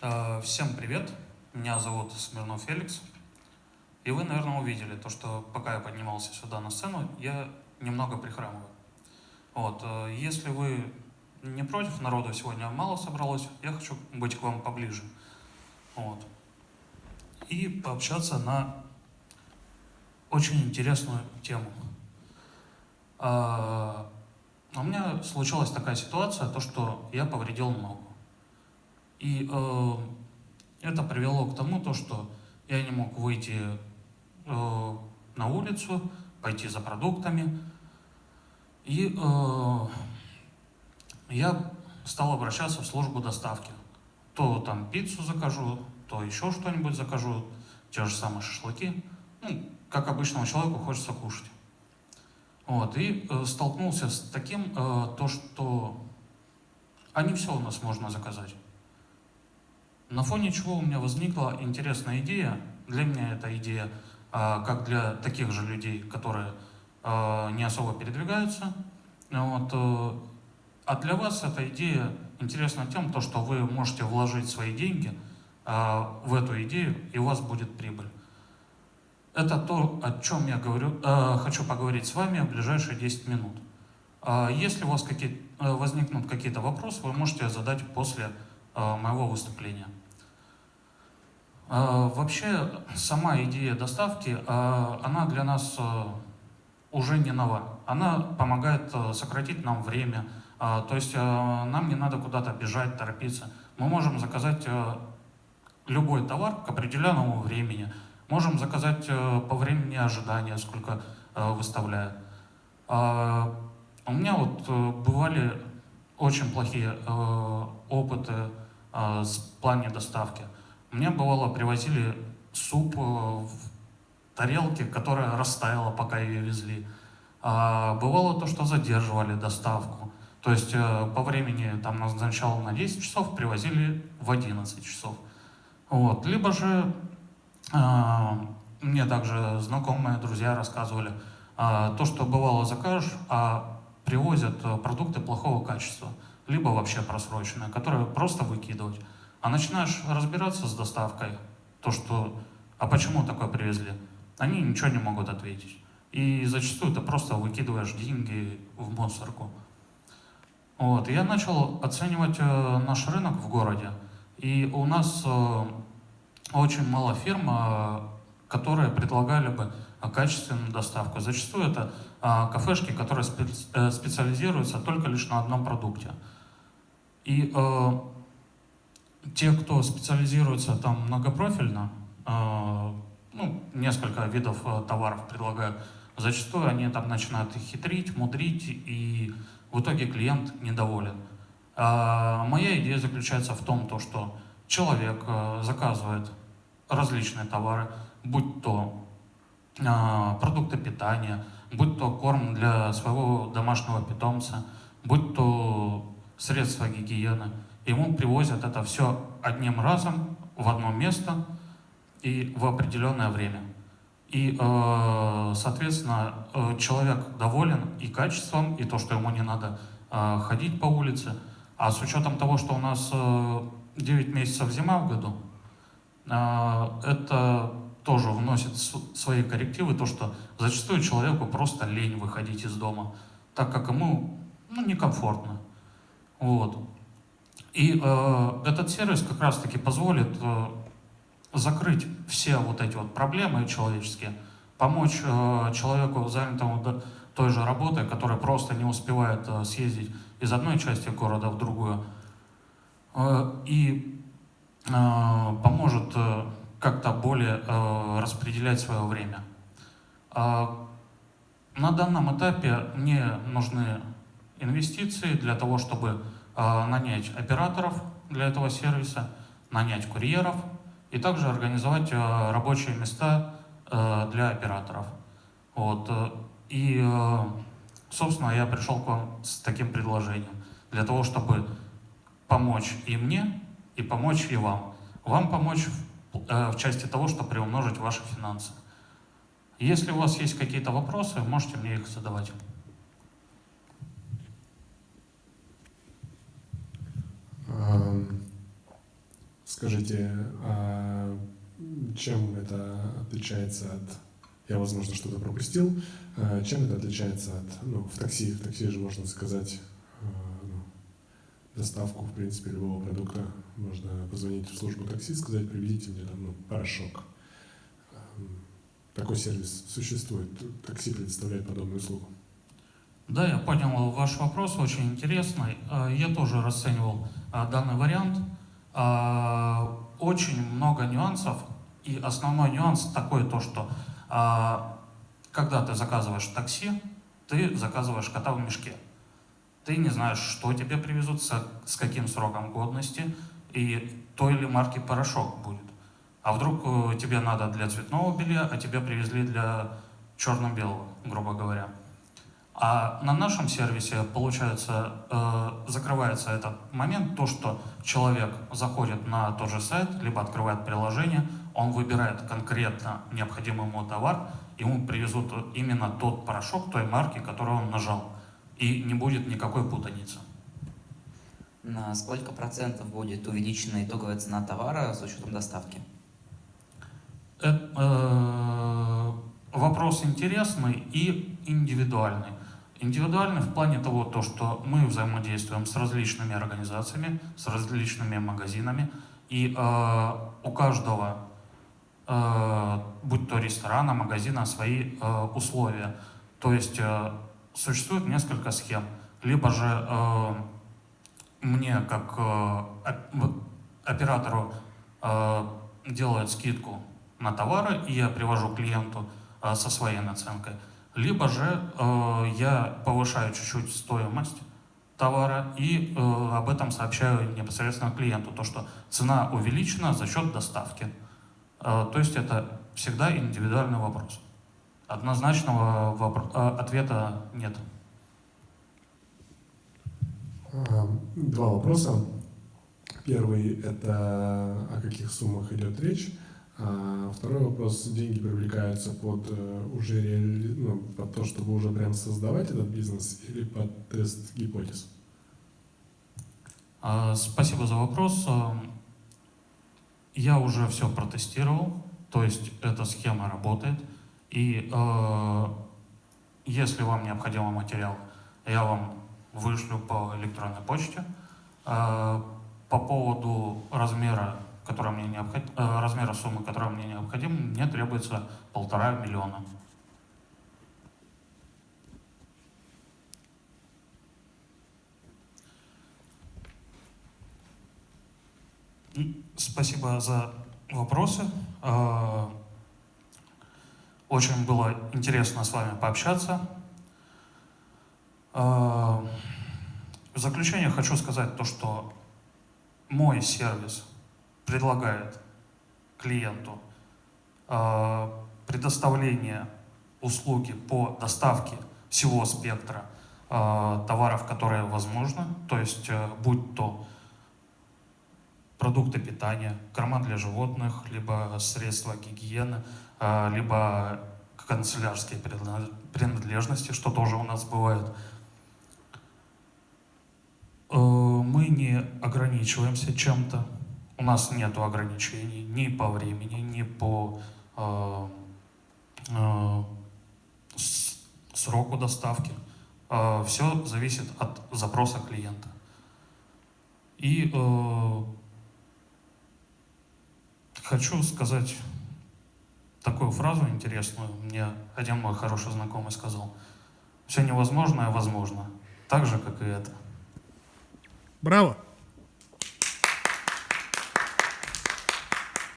Э, всем привет, меня зовут Смирнов Феликс. И вы, наверное, увидели то, что пока я поднимался сюда на сцену, я немного прихрамываю. Вот. Э, если вы не против, народу сегодня мало собралось, я хочу быть к вам поближе. Вот. И пообщаться на очень интересную тему. А, у меня случилась такая ситуация, то, что я повредил ногу. И э, это привело к тому, то, что я не мог выйти э, на улицу, пойти за продуктами. И э, я стал обращаться в службу доставки. То там пиццу закажу, то еще что-нибудь закажу, те же самые шашлыки. Ну, как обычному человеку хочется кушать. Вот, и э, столкнулся с таким, э, то, что не все у нас можно заказать. На фоне чего у меня возникла интересная идея, для меня эта идея, а, как для таких же людей, которые а, не особо передвигаются, вот, э, а для вас эта идея интересна тем, то, что вы можете вложить свои деньги а, в эту идею, и у вас будет прибыль. Это то, о чем я говорю, хочу поговорить с вами в ближайшие 10 минут. Если у вас какие, э, возникнут какие-то вопросы, вы можете задать после моего выступления. А, вообще, сама идея доставки, а, она для нас уже не нова. Она помогает сократить нам время, то есть нам не надо куда-то бежать, торопиться. Мы можем заказать любой товар к определенному времени. Можем заказать по времени ожидания, сколько выставляют. У меня вот бывали очень плохие опыты в плане доставки. Мне бывало привозили суп э, в тарелке, которая растаяла, пока ее везли. А бывало то, что задерживали доставку. То есть э, по времени там назначал на 10 часов, привозили в 11 часов. Вот. Либо же а, мне также знакомые, друзья рассказывали, то, что бывало закажешь, а привозят продукты плохого качества, либо вообще просроченные, которые просто выкидывать. А начинаешь разбираться с доставкой, то, что «а почему такое привезли?» Они ничего не могут ответить. И зачастую ты просто выкидываешь деньги в мусорку. Вот. Я начал оценивать э, наш рынок в городе. И у нас э, очень мало фирм, э, которые предлагали бы качественную доставку. Зачастую это кафешки, которые специ специализируются только лишь на одном продукте. И э, те, кто специализируется там многопрофильно, э, ну, несколько видов э, товаров предлагают, зачастую они там начинают их хитрить, мудрить, и в итоге клиент недоволен. А моя идея заключается в том, то, что человек э, заказывает различные товары, будь то э, продукты питания, будь то корм для своего домашнего питомца, будь то средства гигиены – ему привозят это все одним разом в одно место и в определенное время. И, э, соответственно, э, человек доволен и качеством, и то, что ему не надо э, ходить по улице. А с учетом того, что у нас 9 месяцев зима в году, это тоже вносит свои коррективы, то, что зачастую человеку просто лень выходить из дома, так как ему ну, некомфортно. Вот. И э, этот сервис как раз-таки позволит э, закрыть все вот эти вот проблемы человеческие, помочь э, человеку, занятому той же работой, который просто не успевает э, съездить из одной части города в другую, э, и э, поможет э, как-то более э, распределять свое время. Э, на данном этапе мне нужны инвестиции для того, чтобы а, нанять операторов для этого сервиса, нанять курьеров и также организовать а, рабочие места а, для операторов. Вот. И, собственно, я пришел к вам с таким предложением, для того, чтобы помочь и мне, и помочь и вам. Вам помочь в части того, чтобы приумножить ваши финансы. Если у вас есть какие-то вопросы, можете мне их задавать. Скажите, а чем это отличается от... Я, возможно, что-то пропустил. А чем это отличается от... Ну, в такси, в такси же можно заказать а, ну, доставку, в принципе, любого продукта. Можно позвонить в службу такси, сказать, привезите мне там, ну, порошок. Такой сервис существует. Такси предоставляет подобную услугу. Да, я понял ваш вопрос, очень интересный. А, я тоже расценивал данный вариант. А, очень много нюансов, и основной нюанс такой то, что когда ты заказываешь такси, ты заказываешь кота в мешке. Ты не знаешь, что тебе привезут, с каким сроком годности, и той или марки порошок будет. А вдруг э, тебе надо для цветного белья, а тебе привезли для черно-белого, грубо говоря. А на нашем сервисе, получается, э, закрывается этот момент, то, что человек заходит на тот же сайт, либо открывает приложение, он выбирает конкретно необходимый ему товар, ему привезут именно тот порошок той марки, которую он нажал. И не будет никакой путаницы. На сколько процентов будет увеличена итоговая цена товара с учетом доставки? Это, э, вопрос интересный и индивидуальный. Индивидуальный в плане того, то, что мы взаимодействуем с различными организациями, с различными магазинами, и э, у каждого, э, будь то ресторана, магазина, свои э, условия. То есть э, существует несколько схем. Либо же э, мне, как э, оператору, э, делают скидку на товары, и я привожу клиенту э, со своей наценкой. Либо же э, я повышаю чуть-чуть стоимость товара и э, об этом сообщаю непосредственно клиенту, то что цена увеличена за счет доставки. Э, то есть это всегда индивидуальный вопрос. Однозначного вопро- э, ответа нет. Два вопроса. Первый – это о каких суммах идет речь. А второй вопрос. Деньги привлекаются под э, уже реали... ну, под то, чтобы уже прям создавать этот бизнес или под тест гипотез? А, спасибо за вопрос. А, я уже все протестировал, то есть эта схема работает. И э, если вам необходимый материал, я вам вышлю по электронной почте. Э, по поводу размера которая мне необходим, э, размера суммы, которая мне необходима, мне требуется полтора миллиона. Спасибо за вопросы. Э, очень было интересно с вами пообщаться. Э, в заключение хочу сказать то, что мой сервис предлагает клиенту э, предоставление услуги по доставке всего спектра э, товаров, которые возможны, то есть э, будь то продукты питания, корма для животных, либо средства гигиены, либо канцелярские принадлежности, что тоже у нас бывает. Мы не ограничиваемся чем-то, у нас нет ограничений ни по времени, ни по э, э, сроку доставки. Э, все зависит от запроса клиента. И э, хочу сказать такую фразу интересную. Мне один мой хороший знакомый сказал. Все невозможное возможно. Так же, как и это. Браво!